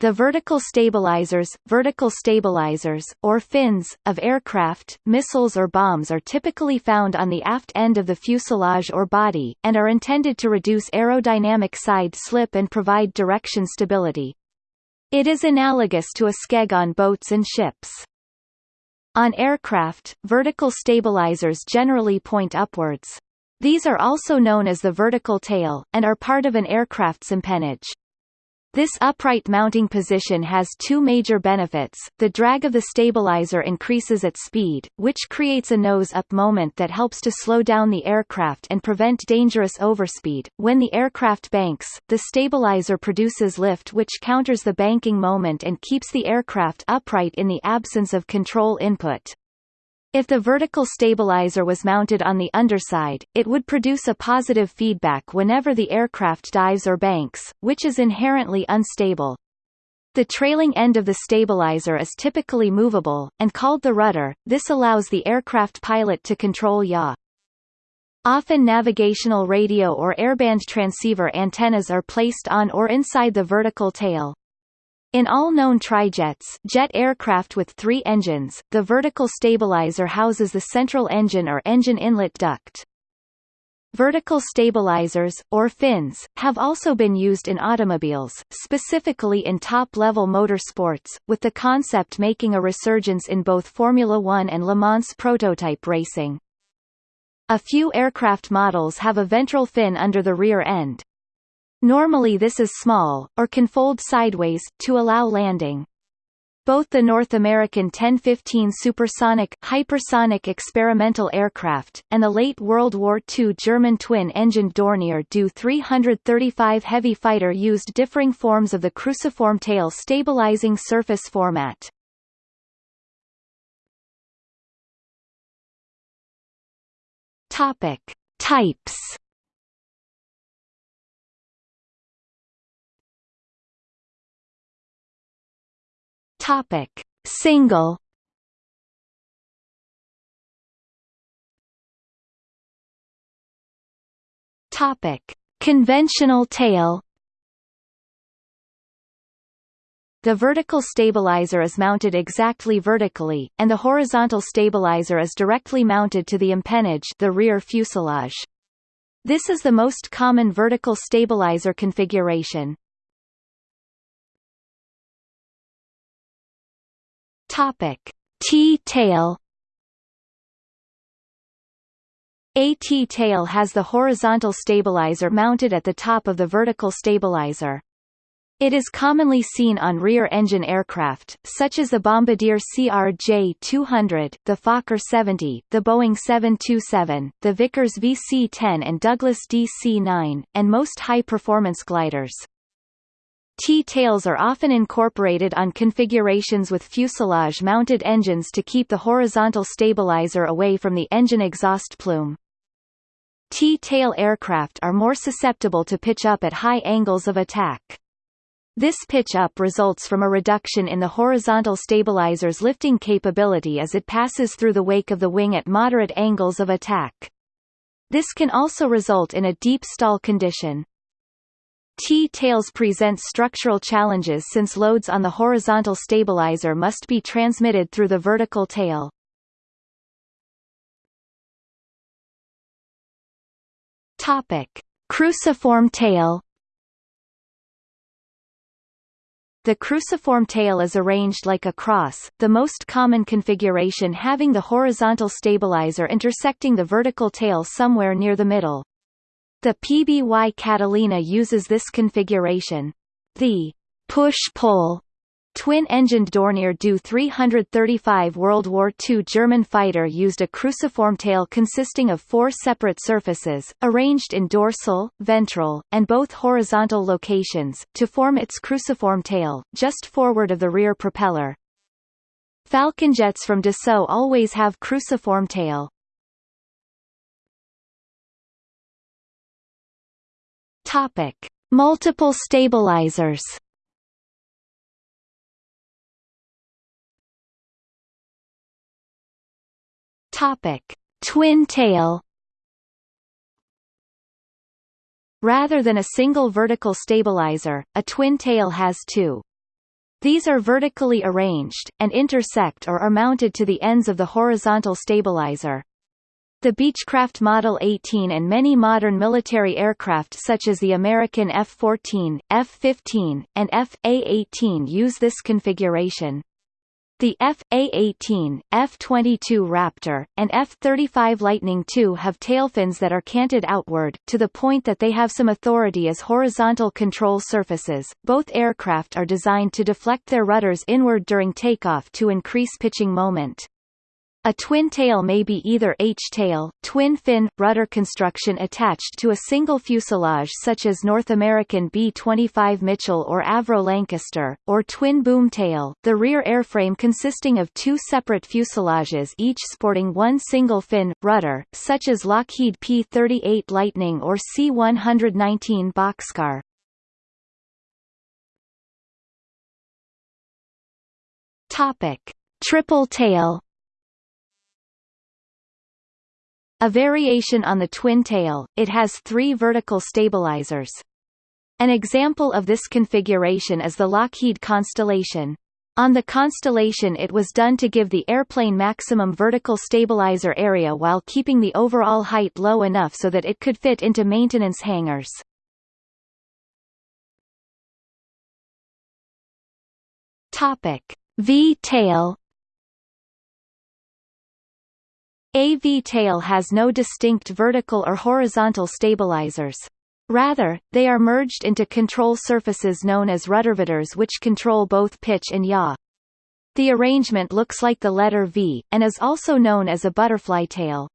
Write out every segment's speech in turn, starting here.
The vertical stabilizers, vertical stabilizers, or fins, of aircraft, missiles or bombs are typically found on the aft end of the fuselage or body, and are intended to reduce aerodynamic side slip and provide direction stability. It is analogous to a skeg on boats and ships. On aircraft, vertical stabilizers generally point upwards. These are also known as the vertical tail, and are part of an aircraft's empennage. This upright mounting position has two major benefits. The drag of the stabilizer increases at speed, which creates a nose-up moment that helps to slow down the aircraft and prevent dangerous overspeed. When the aircraft banks, the stabilizer produces lift which counters the banking moment and keeps the aircraft upright in the absence of control input. If the vertical stabilizer was mounted on the underside, it would produce a positive feedback whenever the aircraft dives or banks, which is inherently unstable. The trailing end of the stabilizer is typically movable, and called the rudder, this allows the aircraft pilot to control yaw. Often navigational radio or airband transceiver antennas are placed on or inside the vertical tail. In all known trijets jet aircraft with three engines, the vertical stabilizer houses the central engine or engine inlet duct. Vertical stabilizers, or fins, have also been used in automobiles, specifically in top-level motorsports, with the concept making a resurgence in both Formula One and Le Mans prototype racing. A few aircraft models have a ventral fin under the rear end, Normally this is small, or can fold sideways, to allow landing. Both the North American X-15 supersonic, hypersonic experimental aircraft, and the late World War II German twin-engined Dornier Do 335 heavy fighter used differing forms of the cruciform tail stabilizing surface format. Topic. Types Topic: Single. Topic: Conventional tail. The vertical stabilizer is mounted exactly vertically, and the horizontal stabilizer is directly mounted to the empennage the rear fuselage. This is the most common vertical stabilizer configuration. Topic: T-tail A T-tail has the horizontal stabilizer mounted at the top of the vertical stabilizer. It is commonly seen on rear-engine aircraft, such as the Bombardier CRJ-200, the Fokker 70, the Boeing 727, the Vickers VC-10 and Douglas DC-9, and most high-performance gliders. T-tails are often incorporated on configurations with fuselage-mounted engines to keep the horizontal stabilizer away from the engine exhaust plume. T-tail aircraft are more susceptible to pitch up at high angles of attack. This pitch up results from a reduction in the horizontal stabilizer's lifting capability as it passes through the wake of the wing at moderate angles of attack. This can also result in a deep stall condition. T-tails present structural challenges since loads on the horizontal stabilizer must be transmitted through the vertical tail. Topic: Cruciform tail. The cruciform tail is arranged like a cross, the most common configuration having the horizontal stabilizer intersecting the vertical tail somewhere near the middle. The PBY Catalina uses this configuration. The push-pull twin-engined Dornier Do 335 World War II German fighter used a cruciform tail consisting of four separate surfaces, arranged in dorsal, ventral, and both horizontal locations, to form its cruciform tail, just forward of the rear propeller. Falcon jets from Dassault always have cruciform tail. Topic: Multiple stabilizers. Topic: Twin tail. Rather than a single vertical stabilizer, a twin tail has two. These are vertically arranged, and intersect or are mounted to the ends of the horizontal stabilizer. The Beechcraft Model 18 and many modern military aircraft such as the American F-14, F-15, and F-A-18 use this configuration. The F.A-18, F-22 Raptor, and F-35 Lightning II have tailfins that are canted outward, to the point that they have some authority as horizontal control surfaces. Both aircraft are designed to deflect their rudders inward during takeoff to increase pitching moment. A twin tail may be either H-tail, twin-fin, rudder construction attached to a single fuselage such as North American B-25 Mitchell or Avro Lancaster, or twin boom tail, the rear airframe consisting of two separate fuselages each sporting one single fin, rudder, such as Lockheed P-38 Lightning or C-119 Boxcar. Topic. Triple tail A variation on the twin tail, it has three vertical stabilizers. An example of this configuration is the Lockheed Constellation. On the Constellation it was done to give the airplane maximum vertical stabilizer area while keeping the overall height low enough so that it could fit into maintenance hangars. Topic: V-tail AV tail has no distinct vertical or horizontal stabilizers. Rather, they are merged into control surfaces known as ruddervators which control both pitch and yaw. The arrangement looks like the letter V, and is also known as a butterfly tail.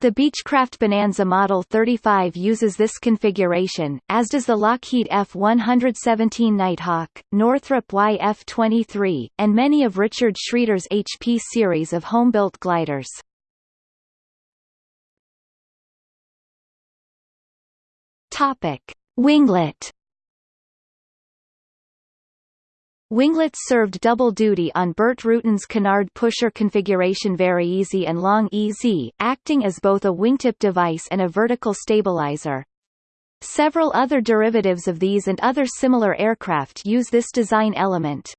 The Beechcraft Bonanza Model 35 uses this configuration, as does the Lockheed F-117 Nighthawk, Northrop YF-23, and many of Richard Schreder's HP series of home-built gliders. Topic: Winglet. Winglets served double duty on Burt Rutan's canard pusher configuration VariEze and Long EZ, acting as both a wingtip device and a vertical stabilizer. Several other derivatives of these and other similar aircraft use this design element.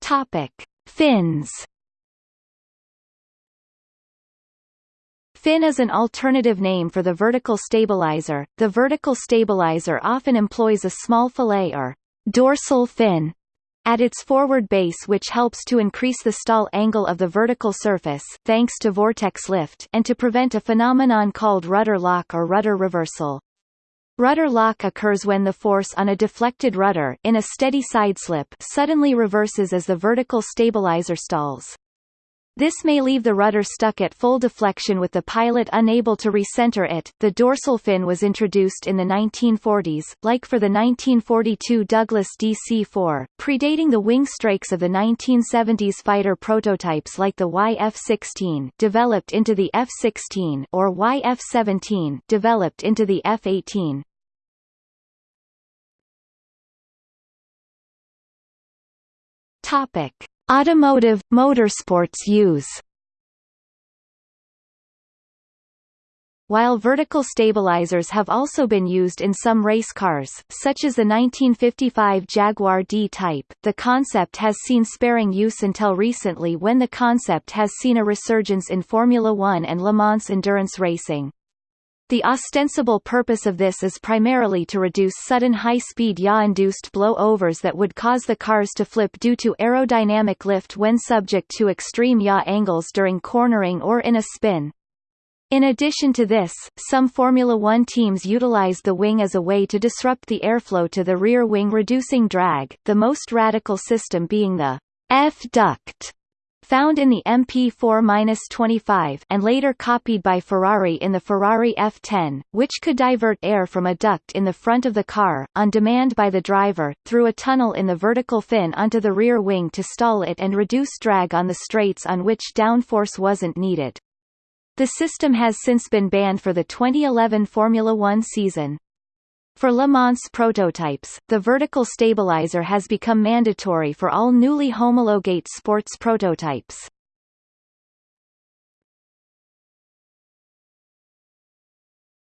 Topic: Fins. Fin is an alternative name for the vertical stabilizer. The vertical stabilizer often employs a small fillet or dorsal fin at its forward base which helps to increase the stall angle of the vertical surface thanks to vortex lift and to prevent a phenomenon called rudder lock or rudder reversal. Rudder lock occurs when the force on a deflected rudder in a steady sideslip suddenly reverses as the vertical stabilizer stalls. This may leave the rudder stuck at full deflection with the pilot unable to recenter it. The dorsal fin was introduced in the 1940s, like for the 1942 Douglas DC-4, predating the wing strakes of the 1970s fighter prototypes like the YF-16 developed into the F-16 or YF-17 developed into the F-18. Topic: Automotive, motorsports use While vertical stabilizers have also been used in some race cars, such as the 1955 Jaguar D-Type, the concept has seen sparing use until recently when the concept has seen a resurgence in Formula One and Le Mans endurance racing. The ostensible purpose of this is primarily to reduce sudden high-speed yaw-induced blow-overs that would cause the cars to flip due to aerodynamic lift when subject to extreme yaw angles during cornering or in a spin. In addition to this, some Formula One teams utilize the wing as a way to disrupt the airflow to the rear wing reducing drag, the most radical system being the F-duct found in the MP4-25 and later copied by Ferrari in the Ferrari F10, which could divert air from a duct in the front of the car, on demand by the driver, through a tunnel in the vertical fin onto the rear wing to stall it and reduce drag on the straights on which downforce wasn't needed. The system has since been banned for the 2011 Formula One season. For Le Mans prototypes, the vertical stabilizer has become mandatory for all newly homologate sports prototypes.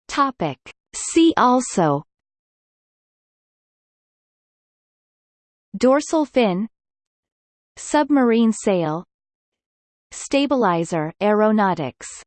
Topic. See also Dorsal fin Submarine sail Stabilizer aeronautics